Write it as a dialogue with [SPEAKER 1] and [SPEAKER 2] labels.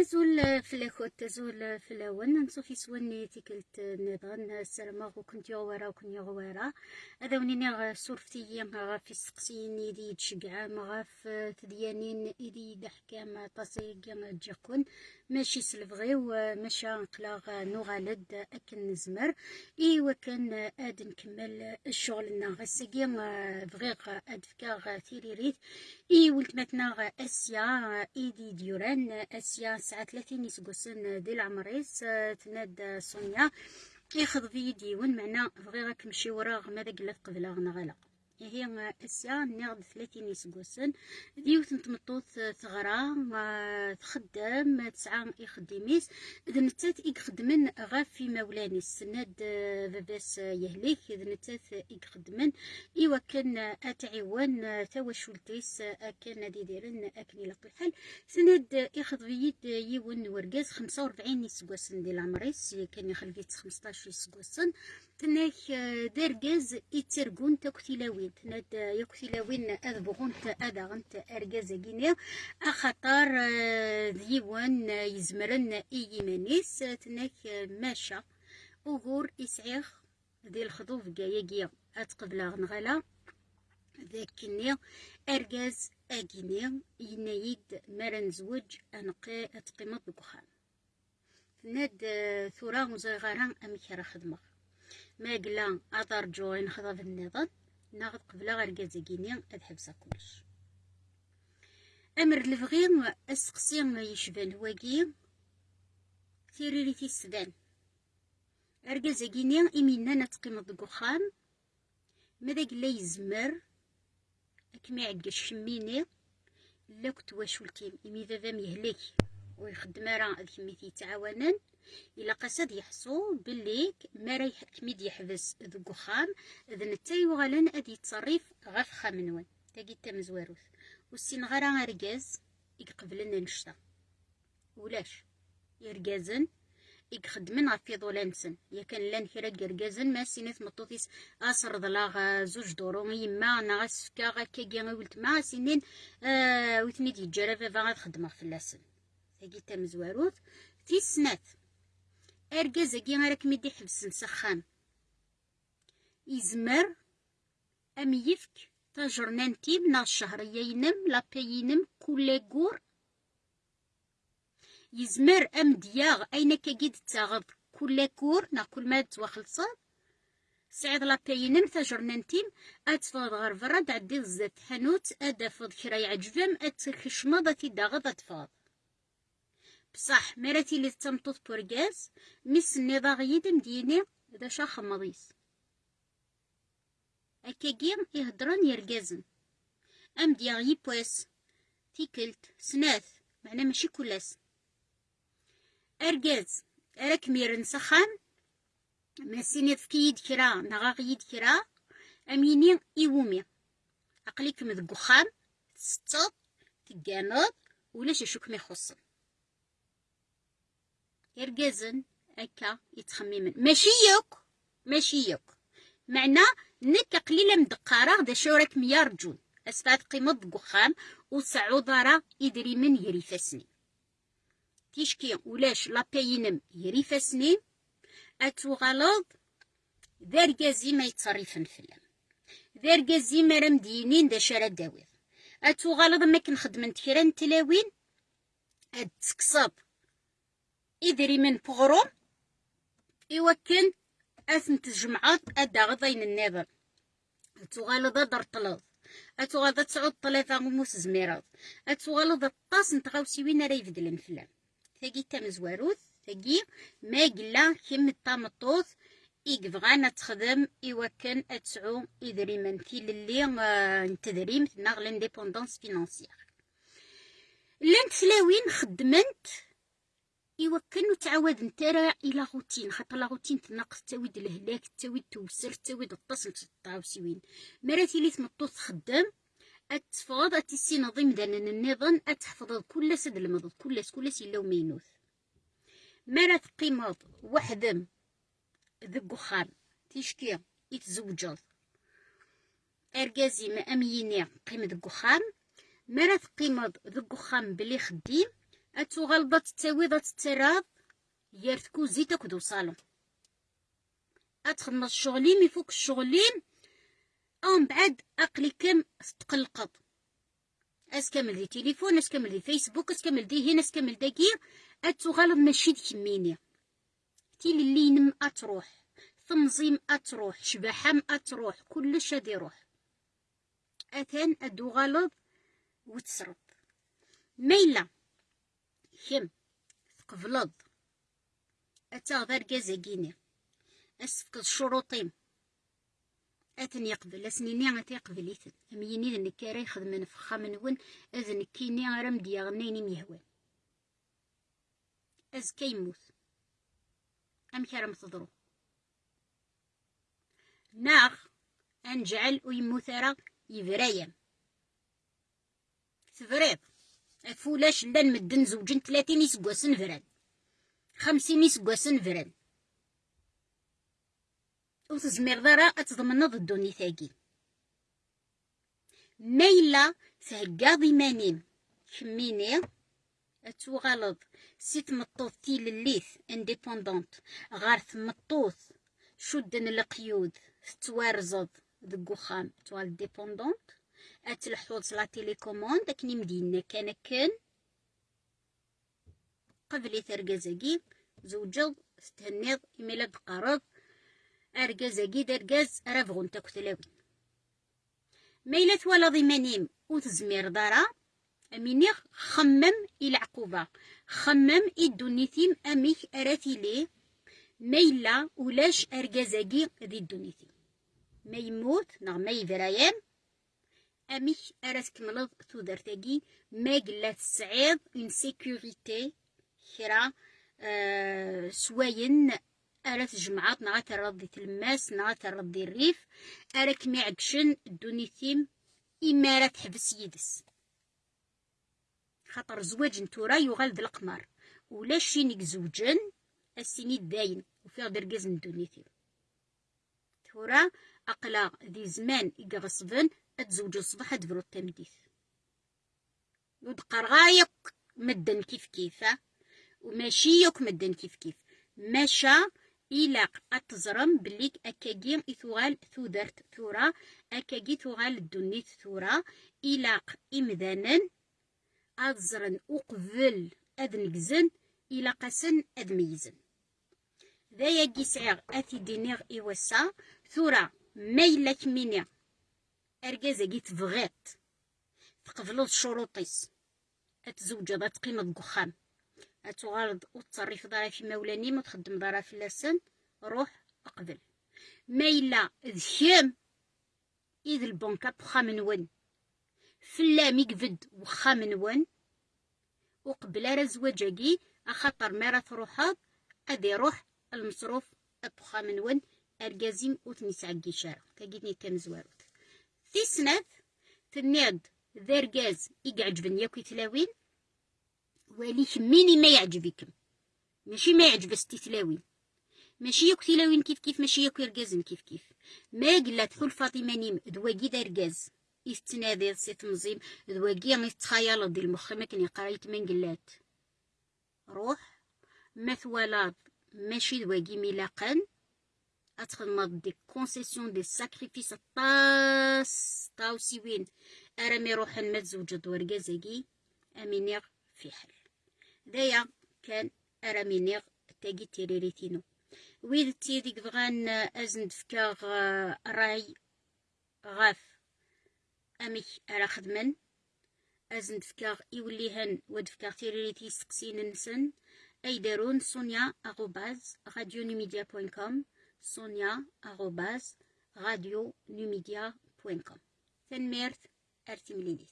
[SPEAKER 1] أزول فلاكوت أزول فلاون نصوفي سواني تيكلت نظن السلامة وكنت يغوارا وكنت يغوارا هذا ونيني غا سورفتي غا في السقسين يدي تشقع غا في تديانين يدي دحكام طاسي جاكون ماشي سلفغي وماشا نقلا نغالد أكن نزمر إي وكان آد نكمل الشغل غا ساقي بغيغ آد فكا تيريريت إي ولتمتنا غا أسيا إيدي ديوران. أسيا ساعة ثلاثين يسقسن دي العمريس تناد سونيا. ياخذ في ديون معنا بغي مشي وراغ ماذا قلت قبل غنغلا هي إسيا نيغد ثلاثين يسقوسن. ديوت نتمطوط ثغرا تخدم تسعى يخدميس. إذا نتات يخدمن غا في مولاني سند باباس يهليك. إذا نتات يخدمن إوا كان أتعيوان توا شولتيس أكن دي ديرن أكني لطو الحال سند ياخذ بيد يون ورقاز خمسة وربعين يسقوسن ديال العمريس كان يخلفيت خمسطاش يسقوسن. تناك دارجاز يترقون تاكتيلاوين تناد يكتيلاوين أذبغون أذا غنت أرجاز جينيا أخطر ديوان يزمرن إيمانيس. تناك ماشا. أغور إسعيخ ذي الخطوف جايا أتقبل غنغلا ذاكني أرجاز أجيني ينايد مرن زوج أنقي أتقيمت بكخان تناد ثورا مزغران أمكرا خدمة. ما قلا أترجو نخضب النظام ناخذ قبل غير كازاكيني أد كلش أمر الفغي أسقسي يشبان واقي تيريري تيسدان أركازاكيني إمينا نتقيم دقو خام ماذا قلا يزمر؟ أكمي عقا شميني لا كنت واشولتيم إمي ذا ميهلك ويخدم راه كميتي يتعاونن إلا قصد يحسو باللي ما كميد يحبس ذو خام إذا نتا يوغلن أدي تصرف غف خامنون تاقي تمزواروث والسين غرا رجاز يقبلن نشتا ولاش؟ يرجازن يخدمن غف يضولانسن يا كان لأن كرا كرجازن ما سينيت مطوطيس أسر ضلاغ زوج دورو يما أنا غسفكا غاكا ولت. ما سنين آه وثني فغاد خدمة في اللسن تاقي تمزواروث تيسنات أرجازكي راك ميدي حبسن سخان يزمر أم يفك تاجرنانتي من الشهريينم لابيينم كل قور يزمر أم دياغ أين كجد تاغض كل كور نا كل ما توخلصا سعيد لابيينم تاجرنانتيم أتفض غير فرد عدي الزت حانوت أدفض كرا يعجبم أتخشمضة داغض أتفض بصح مراتي اللي تمطط بورغاز مس النضاغ يدم ديني إذا شاخ مضيس أكاكي يهدران يرقازن أم دياغ يبواس تيكلت سناث. معنى ماشي كلاس أرقاز. أراك ميرن سخان ما سيني كيد كرا نغاغ يد كرا أميني إيومي أقليك مذقخان ستط تقانض ولاش أشوك ميخصن يرجزن أكا يتخممن. ماشي يوك ماشي يوك معنى نك قليلة مدقارة دا شورك ميار جون. أسفاد قيمة دقخام وسعودارا يدري من يريفسني. تيشكي ولاش لابينم يريفسني؟ أتوغالض ذارجازي ما يتصرفن فلم ذارجازي ما رمدينين دا شارع داوير أتوغالض ما كنخدمن تكران تلاوين؟ أتكسب إدريمن بغروم إوكن أثن تجمعات أدا غضين النظر تغالض در طلظ أتغالض تسعود ثلاثة غموس زميرات أتغالض الطاس نتغاوسي وين راه يفدلن فلان. تاقي تمزواروث تاقي ما قلا كم الطامطوث إيقفغانا تخدم إوكن أتسعو إدريمن في اللي نتدريم ناغ لانديبوندونس فينانسيير. لأن تلاوين خدمنت إوا كانو تعاود نترى إلى غوتين خاطر لا غوتين تناقص تاويد الهلاك تاويد توسر تاويد التصل تطاوسيوين مراتي لي تمطوط خدام أتفاض أتسي نظيم دان النظام أتحفظ كل سد المضض كل كل إلا مينوث مرات قيمض وحدم ذق خام تيشكي يتزوجض أرجازي ما أميني قيمة ذق خام مرات قيمض ذق خام بلي خديم اتوغالضا تتاويض تتراض يار تكوزي تاكدو صالون. اتخدم الشغلين يفوك الشغلين أم بعد أقلي تقلقض أس كامل دي تليفون أس كامل دي فيسبوك أس كامل دي هنا أس كامل داكي. اتوغالض ماشي ديك تيلي اللي ينم اتروح تنظيم أتروح شبحام اتروح كلش هادي يروح. اثان أدو غلط وتسرب. ميلا. كم؟ تقبلض اتاغ كازاكيني. أسفك شروطين اثن يقبل اسنيني غتي يقبل إيثن. اميني ذن كارا يخدمن في خامنون أذن كيني غرام دياغنيني ميهوان أز كيموت أم كرم تضرو. ناغ أنجعل ويموت راه يفرايا تفريض. فولاش لأن مدن زوجين ثلاثين يسقوسن فران. خمسين يسقوسن فران. وتزمير ضرا اتضمنض الدوني ثاقي. ميلا تهقاض مانين. كميني اتوغالض سيت مطوث تيل الليث إنديبوندونت. غار ثمطوث. شدن القيود. تتوارزض دق وخام توال ديبوندونت. اتلحوظ لا تيليكوموند اكني مدينة كان كان. قبل ثرقزاقي زوجض ستهنيض إميلا دقارض أرقزاقي درقز رافغون تاكو تلاوي ميلا ولا ضمانيم وتزمير دارا. أمينيغ خمم إلى عقوبة. خمم إدونيثيم أميك أراتي ميلا ولاش أرقزاقي ذي الدونيثيم ما يموت نغ ما أميك أرا تكملض تودرتاقي ما قلات تسعيد اون سيكوريتي كرا آه سواين أرا تجمعات نغا تردي تلماس نغا تردي الريف أرا كمي عقشن الدونيثيم إما راه يدس. خاطر زواج نتورا يغال ذا القمر ولا شينيك زوجن السيني داين وفي درقاز من دونيثيم تورا أقلا ذي زمان إقغصبن أتزوج الصباح أدبرو التمديث. ودقر غايك مدن كيف كيفه وماشي يوك مدن كيف كيف. ماشا إلاق أتزرم بليك أكاجي إثوال ثودرت ثورا أكاجي ثوال الدنيت ثورا إلاق إمذانا أتزرن أقبل أذنكزن إلاق سن أدميزن ذا يجي سعير أثي دينيغ إيوسا ثورا ميلك ميني أرجازة تبغيت تقبلو الشروطيس. أتزوج هذا تقيم الدخان أتغارض وتصرف ضرا في مولاني ما تخدم ضرا في اللسان روح أقبل. ميلا ذكيم إذ البنكة بخا من ون فلا ميقفد وخا من ون وقبل راه زواجاكي أخطر ما راه تروحض أدي روح المصروف أبخا من أرجازيم وتنسعقي شارع تاقيتني كان زواروت. في سنة تنياد ذا رجاز يقعجبن ياكو يتلاوين؟ ولي ميني ما يعجبكم ماشي ما يعجب تلاوين. ماشي ياكو تلاوين كيف كيف؟ ماشي ياكو رجازن كيف كيف. ما قلت حول فاطمة نيم دواقي ذا رجاز يستنادي سي تنظيم دواقي ما يتخيل دي المخ. ما كان يقرايت من قلات. روح مثولات ماشي دواقي ملاقن اتخدم دي كونسيسيون دي ساكريفيس طاس طاوسي وين أرمي روح ما تزوج دوركازاكي امينيغ في حل دايا كان ارامينيغ تاقي تيريريتينو. ويد تيديك بغان ازند فكاغ راي غاف. أمي أرا خدمن. ازند فكاغ يوليهن ود فكاغ تيريريتي سقسين نسن أي دارون سونيا أغوباز. راديو نيميديا بوين كوم sonia.radio-numidia.com تنميرت أرتملينيث